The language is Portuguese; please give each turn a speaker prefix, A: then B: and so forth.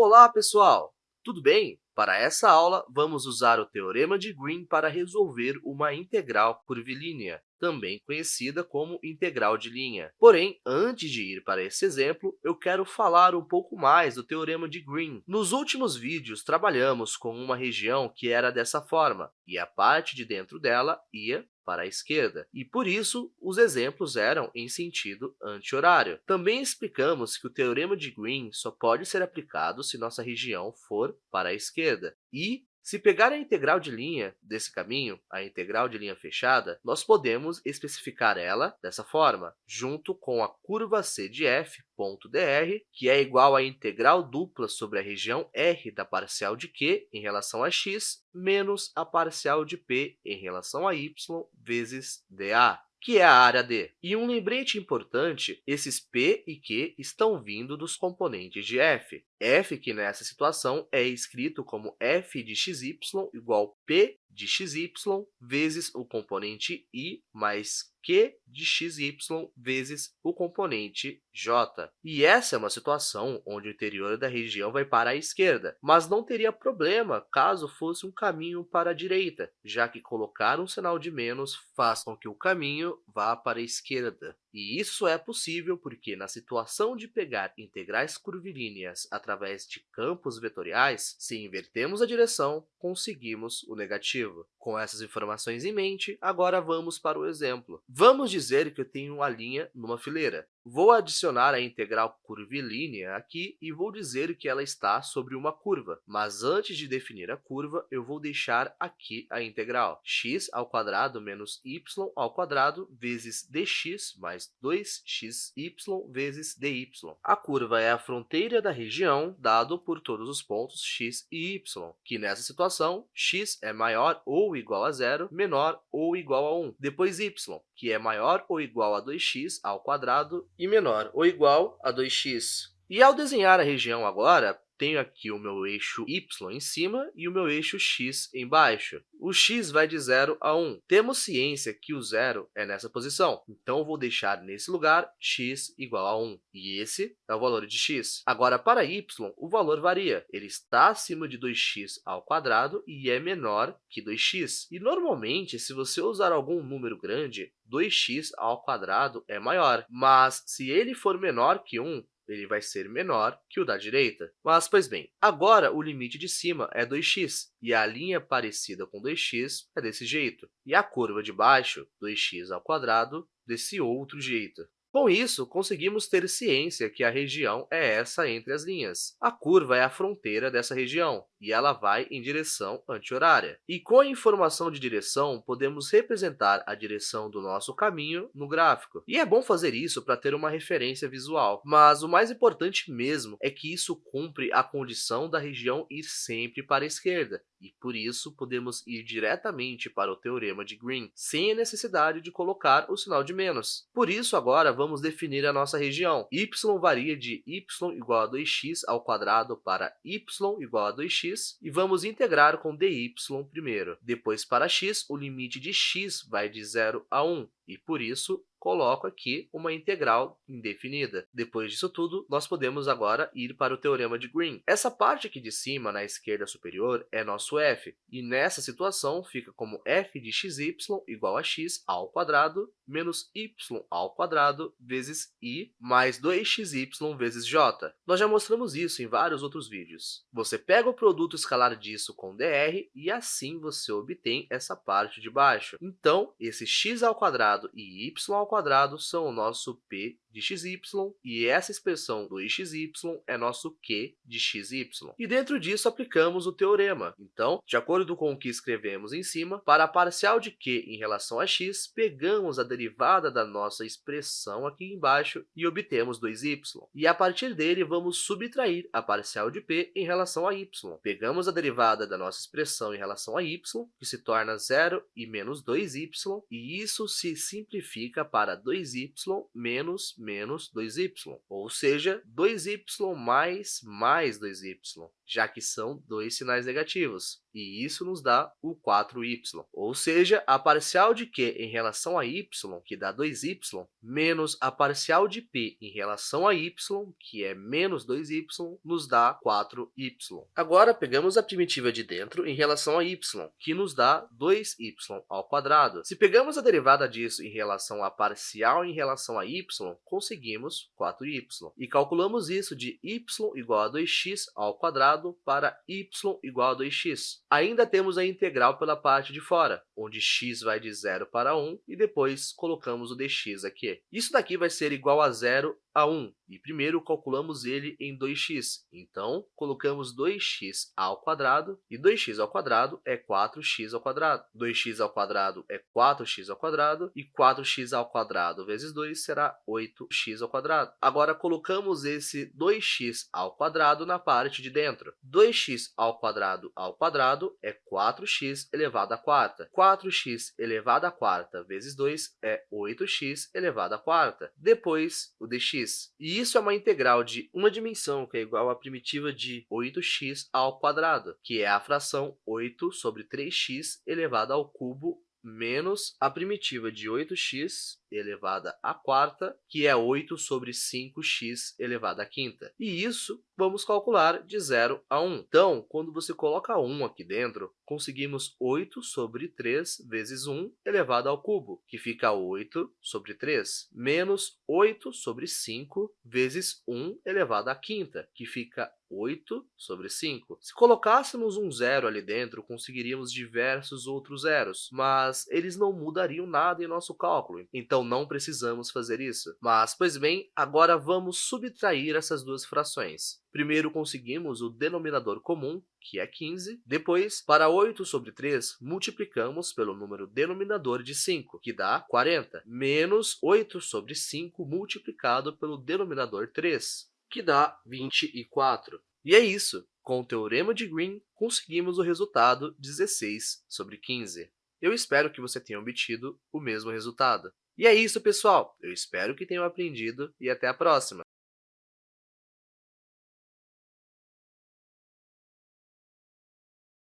A: Olá, pessoal! Tudo bem? Para essa aula, vamos usar o Teorema de Green para resolver uma integral curvilínea, também conhecida como integral de linha. Porém, antes de ir para esse exemplo, eu quero falar um pouco mais do Teorema de Green. Nos últimos vídeos, trabalhamos com uma região que era dessa forma, e a parte de dentro dela ia para a esquerda, e por isso os exemplos eram em sentido anti-horário. Também explicamos que o teorema de Green só pode ser aplicado se nossa região for para a esquerda, e se pegar a integral de linha desse caminho, a integral de linha fechada, nós podemos especificar ela dessa forma, junto com a curva c de f, ponto dr, que é igual à integral dupla sobre a região R da parcial de Q em relação a x, menos a parcial de P em relação a y vezes dA que é a área D. E um lembrete importante, esses P e Q estão vindo dos componentes de f. f, que nessa situação é escrito como f de xy igual p de xy vezes o componente i mais q de xy vezes o componente j. E essa é uma situação onde o interior da região vai para a esquerda, mas não teria problema caso fosse um caminho para a direita, já que colocar um sinal de menos faz com que o caminho vá para a esquerda. E isso é possível porque, na situação de pegar integrais curvilíneas através de campos vetoriais, se invertemos a direção, conseguimos o negativo. Com essas informações em mente, agora vamos para o exemplo. Vamos dizer que eu tenho uma linha numa fileira. Vou adicionar a integral curvilínea aqui e vou dizer que ela está sobre uma curva. Mas antes de definir a curva, eu vou deixar aqui a integral x ao quadrado menos y ao quadrado vezes dx mais 2xy vezes dy. A curva é a fronteira da região dado por todos os pontos x e y, que nessa situação x é maior ou igual a zero, menor ou igual a 1. Depois y, que é maior ou igual a 2x ao quadrado e menor ou igual a 2x. E ao desenhar a região agora, tenho aqui o meu eixo y em cima e o meu eixo x embaixo. O x vai de 0 a 1. Temos ciência que o zero é nessa posição, então vou deixar nesse lugar x igual a 1. E esse é o valor de x. Agora, para y, o valor varia. Ele está acima de 2x ao quadrado e é menor que 2x. E, normalmente, se você usar algum número grande, 2x ao quadrado é maior. Mas, se ele for menor que 1, ele vai ser menor que o da direita. Mas, pois bem, agora o limite de cima é 2x, e a linha parecida com 2x é desse jeito, e a curva de baixo, 2x ao quadrado, desse outro jeito. Com isso, conseguimos ter ciência que a região é essa entre as linhas. A curva é a fronteira dessa região, e ela vai em direção anti-horária. E com a informação de direção, podemos representar a direção do nosso caminho no gráfico. E é bom fazer isso para ter uma referência visual, mas o mais importante mesmo é que isso cumpre a condição da região ir sempre para a esquerda, e por isso podemos ir diretamente para o teorema de Green, sem a necessidade de colocar o sinal de menos. Por isso, agora, vamos definir a nossa região. y varia de y igual a 2x ao quadrado para y igual a 2x, x e vamos integrar com dy primeiro. Depois, para x, o limite de x vai de 0 a 1, e, por isso, coloco aqui uma integral indefinida. Depois disso tudo, nós podemos agora ir para o teorema de Green. Essa parte aqui de cima, na esquerda superior, é nosso f, e nessa situação fica como f de xy igual a x ao quadrado menos y ao quadrado vezes i mais 2xy vezes j. Nós já mostramos isso em vários outros vídeos. Você pega o produto escalar disso com dr e assim você obtém essa parte de baixo. Então, esse x ao quadrado e y ao quadrado são o nosso p de xy, e essa expressão 2xy é nosso q de xy. E dentro disso, aplicamos o teorema. Então, de acordo com o que escrevemos em cima, para a parcial de q em relação a x, pegamos a derivada da nossa expressão aqui embaixo e obtemos 2y. E a partir dele, vamos subtrair a parcial de p em relação a y. Pegamos a derivada da nossa expressão em relação a y, que se torna 0 e menos 2y, e isso se simplifica para 2y menos menos 2y, ou seja, 2y mais mais 2y, já que são dois sinais negativos. e isso nos dá o 4y. Ou seja, a parcial de q em relação a y, que dá 2y, menos a parcial de p em relação a y, que é menos 2y, nos dá 4y. Agora, pegamos a primitiva de dentro em relação a y, que nos dá 2y ao quadrado. Se pegamos a derivada disso em relação à parcial em relação a y, conseguimos 4y. E calculamos isso de y igual a 2x ao quadrado para y igual a 2x. Ainda temos a integral pela parte de fora, onde x vai de 0 para 1 e depois colocamos o dx aqui. Isso daqui vai ser igual a zero a 1, e primeiro calculamos ele em 2x. Então, colocamos 2x ao quadrado, e 2x ao quadrado é 4x ao quadrado. 2x ao quadrado é 4x ao quadrado, e 4x ao quadrado vezes 2 será 8x ao quadrado. Agora, colocamos esse 2x ao quadrado na parte de dentro. 2x ao quadrado ao quadrado é 4x elevado à quarta. 4x elevado à quarta vezes 2 é 8x elevado à quarta. Depois, o dx e isso é uma integral de uma dimensão, que é igual à primitiva de 8x ao quadrado, que é a fração 8 sobre 3x elevado ao cubo menos a primitiva de 8x elevada à quarta, que é 8 sobre 5x elevado à quinta. E isso vamos calcular de 0 a 1. Então, quando você coloca 1 aqui dentro, conseguimos 8 sobre 3 vezes 1 elevado ao cubo, que fica 8 sobre 3, menos 8 sobre 5 vezes 1 elevado à quinta, que fica 8 sobre 5. Se colocássemos um zero ali dentro, conseguiríamos diversos outros zeros, mas eles não mudariam nada em nosso cálculo, então não precisamos fazer isso. Mas, pois bem, agora vamos subtrair essas duas frações. Primeiro conseguimos o denominador comum, que é 15. Depois, para 8 sobre 3, multiplicamos pelo número denominador de 5, que dá 40, menos 8 sobre 5 multiplicado pelo denominador 3, que dá 24. E é isso! Com o Teorema de Green, conseguimos o resultado 16 sobre 15. Eu espero que você tenha obtido o mesmo resultado. E é isso, pessoal! Eu espero que tenham aprendido e até a próxima!